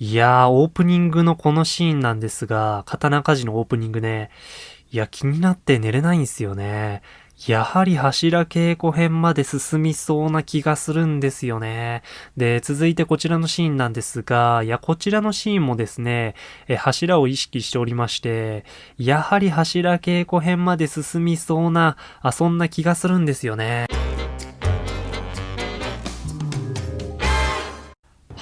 いやー、オープニングのこのシーンなんですが、刀鍛冶のオープニングね、いや、気になって寝れないんすよね。やはり柱稽古編まで進みそうな気がするんですよね。で、続いてこちらのシーンなんですが、いや、こちらのシーンもですね、え柱を意識しておりまして、やはり柱稽古編まで進みそうな、あ、そんな気がするんですよね。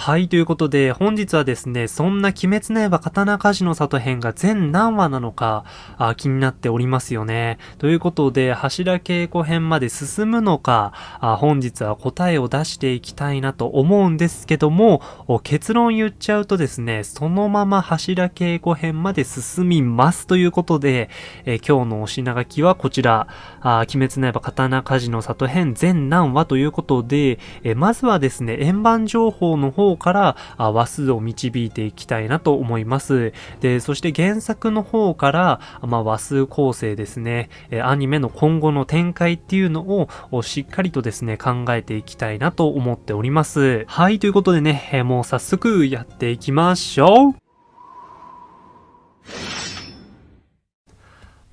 はい、ということで、本日はですね、そんな鬼滅の刃刀鍛冶の里編が全何話なのかあ、気になっておりますよね。ということで、柱稽古編まで進むのかあ、本日は答えを出していきたいなと思うんですけども、結論言っちゃうとですね、そのまま柱稽古編まで進みますということで、え今日のお品書きはこちら、あ鬼滅の刃刀鍛冶の里編全何話ということで、えまずはですね、円盤情報の方から話数を導いていきたいなと思います。で、そして原作の方から、まあ、話数構成ですね、アニメの今後の展開っていうのをしっかりとですね、考えていきたいなと思っております。はい、ということでね、もう早速やっていきましょう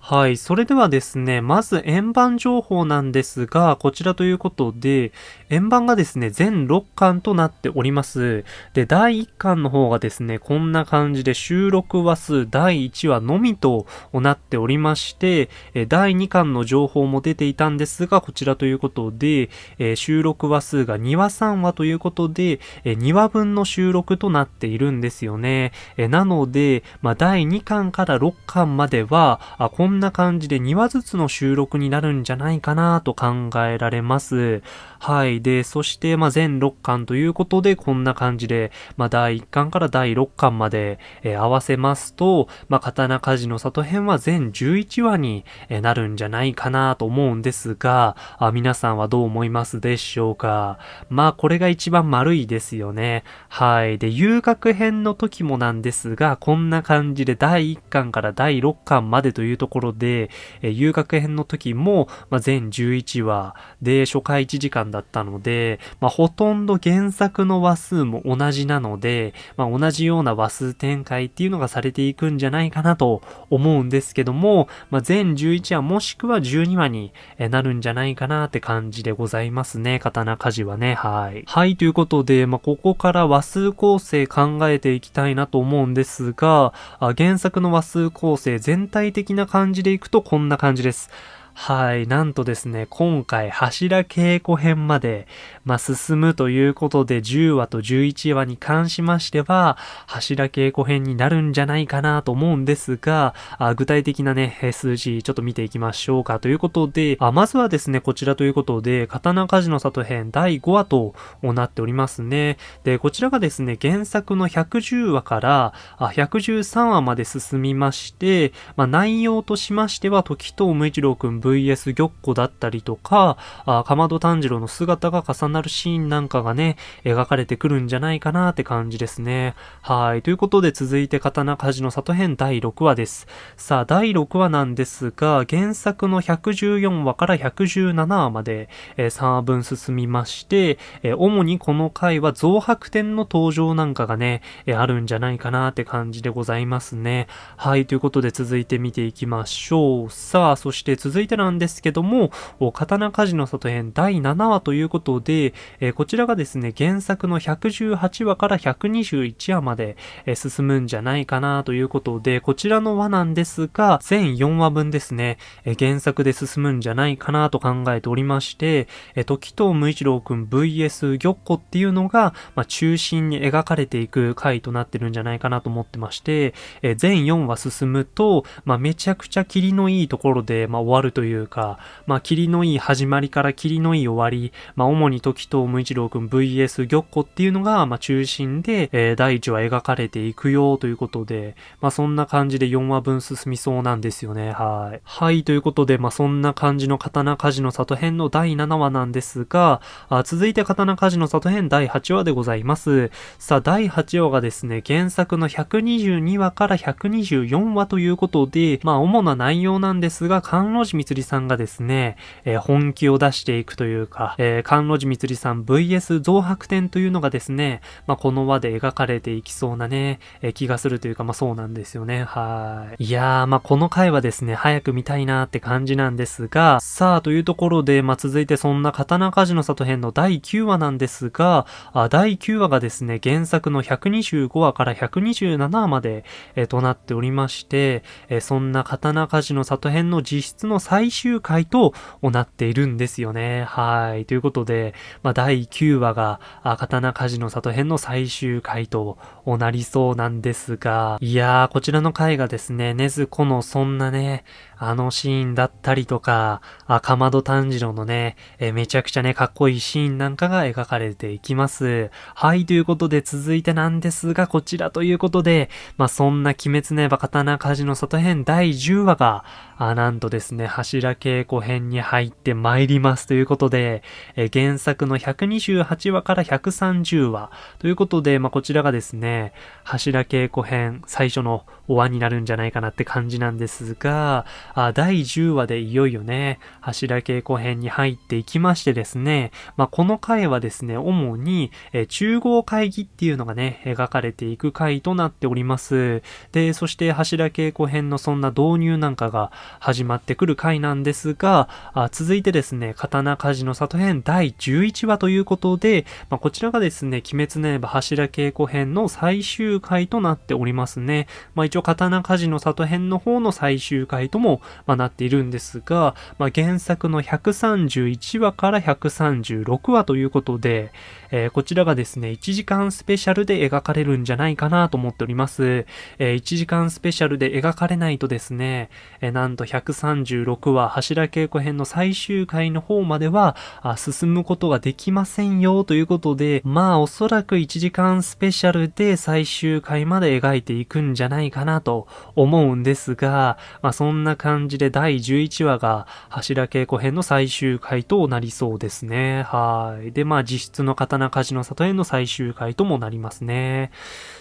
はい。それではですね、まず円盤情報なんですが、こちらということで、円盤がですね、全6巻となっております。で、第1巻の方がですね、こんな感じで収録話数第1話のみとなっておりまして、第2巻の情報も出ていたんですが、こちらということで、収録話数が2話3話ということで、2話分の収録となっているんですよね。なので、まあ、第2巻から6巻までは、こんんな感じで2話ずつの収録になるんじゃないかなと考えられます。はい。で、そして、まあ、全6巻ということで、こんな感じで、まあ、第1巻から第6巻まで、えー、合わせますと、まあ、刀鍛冶の里編は全11話に、えー、なるんじゃないかなと思うんですが、あ皆さんはどう思いますでしょうかまあ、これが一番丸いですよね。はい。で、遊楽編の時もなんですが、こんな感じで第1巻から第6巻までというところで、えー、遊楽編の時も、まあ、全11話で初回1時間だったので、まあ、ほとんど原作の話数も同じなので、まあ、同じような話数展開っていうのがされていくんじゃないかなと思うんですけども、まあ、全11話もしくは12話になるんじゃないかなって感じでございますね。刀鍛冶はね。はい。はい、ということで、まあ、ここから話数構成考えていきたいなと思うんですが、原作の話数構成全体的な感じでいくとこんな感じです。はい。なんとですね、今回柱稽古編まで、まあ、進むということで10話と11話に関しましては、柱稽古編になるんじゃないかなと思うんですが、あ具体的なね、数字ちょっと見ていきましょうかということで、あまずはですね、こちらということで、刀鍛冶の里編第5話となっておりますね。で、こちらがですね、原作の110話からあ113話まで進みまして、まあ、内容としましては、時藤無一郎くん VS 玉子だったりとか、あかまど炭治郎の姿が重なるシーンなんかがね、描かれてくるんじゃないかなって感じですね。はい。ということで続いて刀鍛冶の里編第6話です。さあ、第6話なんですが、原作の114話から117話まで、えー、3話分進みまして、えー、主にこの回は増白点の登場なんかがね、えー、あるんじゃないかなって感じでございますね。はい。ということで続いて見ていきましょう。さあ、そして続いてなんですけども、刀鍛冶の里編第7話ということで、えー、こちらがですね、原作の118話から121話まで、えー、進むんじゃないかなということで、こちらの話なんですが、全4話分ですね、えー、原作で進むんじゃないかなと考えておりまして、え時藤無一郎くん VS 玉子っていうのが、まあ、中心に描かれていく回となってるんじゃないかなと思ってまして、え全4話進むと、まあ、めちゃくちゃ霧のいいところで、まあ、終わるとというか、まあ、霧のいい始まりから霧のいい終わり、まあ、主に時藤無一郎くん VS 玉子っていうのが、まあ、中心で、えー、第1話描かれていくよということで、まあ、そんな感じで4話分進みそうなんですよね。はい。はい、ということで、まあ、そんな感じの刀鍛冶の里編の第7話なんですが、あ続いて刀鍛冶の里編第8話でございます。さあ、第8話がですね、原作の122話から124話ということで、まあ、主な内容なんですが、関路寺光りさんがですね、えー、本気を出していくというか、えー、関路寺みつりさん VS 増白点というのがですね、まあ、この輪で描かれていきそうなね、えー、気がするというか、まあ、そうなんですよね。はい。いやー、まあ、この回はですね、早く見たいなーって感じなんですが、さあ、というところで、まあ、続いてそんな刀鍛冶の里編の第9話なんですが、あ第9話がですね、原作の125話から127話まで、えー、となっておりまして、えー、そんな刀鍛冶の里編の実質の最最終回となっているんですよね。はい。ということで、まあ、第9話が、刀鍛冶の里編の最終回となりそうなんですが、いやー、こちらの回がですね、ねずこのそんなね、あのシーンだったりとか、あ、かまど炭治郎のね、えめちゃくちゃね、かっこいいシーンなんかが描かれていきます。はい、ということで続いてなんですが、こちらということで、まあ、そんな鬼滅の刃刀鍛冶の里編第10話が、あ、なんとですね、柱稽古編に入って参りますということで、え原作の128話から130話ということで、まあ、こちらがですね、柱稽古編最初の終わになるんじゃないかなって感じなんですが、あ第10話でいよいよね、柱稽古編に入っていきましてですね、まあ、この回はですね、主に、え中合会議っていうのがね、描かれていく回となっております。で、そして柱稽古編のそんな導入なんかが始まってくる回なんですが、あ続いてですね、刀鍛冶の里編第11話ということで、まあ、こちらがですね、鬼滅の刃柱稽古編の最終回となっておりますね。まあ、一応刀鍛冶の里編の方の最終回とも、まあ、なっているんですが、まあ、原作の131話から136話ということで、えー、こちらがですね、1時間スペシャルで描かれるんじゃないかなと思っております。えー、1時間スペシャルで描かれないとですね、えー、なんと136話柱稽古編の最終回の方まではあ進むことができませんよということで、まあおそらく1時間スペシャルで最終回まで描いていくんじゃないかなと思うんですが、まあそんな感じで第11話が柱稽古編の最終回となりそうですね。はい。で、まあ実質の刀なカジノ里への最終回ともなりますね。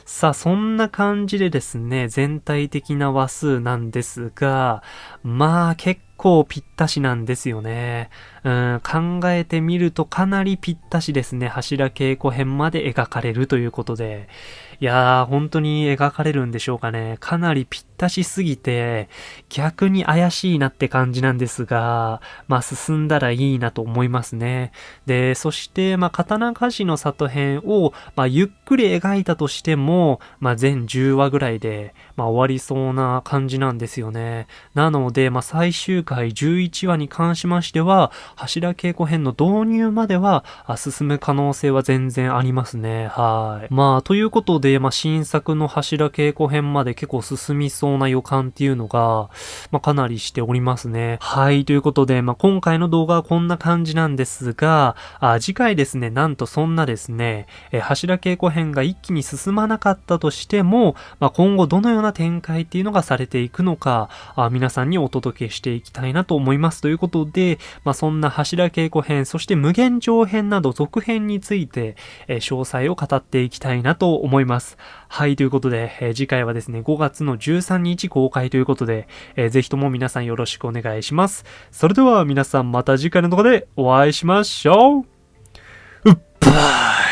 さあ、そんな感じでですね、全体的な話数なんですが、まあ結構ぴったしなんですよね。うん、考えてみるとかなりぴったしですね。柱稽古編まで描かれるということで。いやー、本当に描かれるんでしょうかね。かなりぴったしすぎて、逆に怪しいなって感じなんですが、まあ進んだらいいなと思いますね。で、そして、まあ刀鍛冶の里編を、まあゆっくり描いたとしても、まあ全10話ぐらいで、まあ終わりそうな感じなんですよね。なので、まあ最終回11話に関しましては、柱稽古編の導入までは進む可能性は全然ありますね。はい。まあ、ということで、まあ、新作の柱稽古編まで結構進みそうな予感っていうのが、まあ、かなりしておりますね。はい。ということで、まあ、今回の動画はこんな感じなんですが、あ次回ですね、なんとそんなですね、え柱稽古編が一気に進まなかったとしても、まあ、今後どのような展開っていうのがされていくのか、あ皆さんにお届けしていきたいなと思います。ということで、まあ、そんな柱稽古編、そして無限上編など続編について、え、詳細を語っていきたいなと思います。はい、ということで、えー、次回はですね、5月の13日公開ということで、えー、ぜひとも皆さんよろしくお願いします。それでは皆さんまた次回の動画でお会いしましょう。うっばー